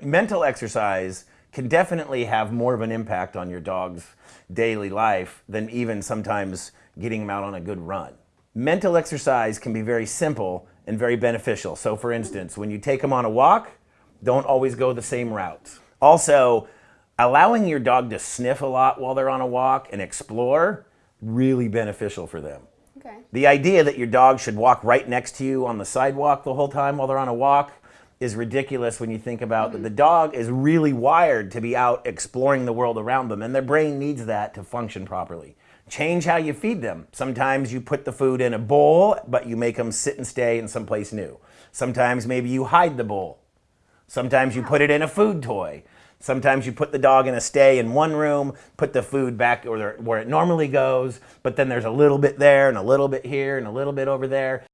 mental exercise can definitely have more of an impact on your dog's daily life than even sometimes getting them out on a good run. Mental exercise can be very simple and very beneficial. So for instance, when you take them on a walk, don't always go the same route. Also, allowing your dog to sniff a lot while they're on a walk and explore, really beneficial for them. Okay. The idea that your dog should walk right next to you on the sidewalk the whole time while they're on a walk is ridiculous when you think about that mm-hmm. the dog is really wired to be out exploring the world around them and their brain needs that to function properly. Change how you feed them. Sometimes you put the food in a bowl, but you make them sit and stay in someplace new. Sometimes maybe you hide the bowl. Sometimes you put it in a food toy. Sometimes you put the dog in a stay in one room, put the food back where it normally goes, but then there's a little bit there and a little bit here and a little bit over there.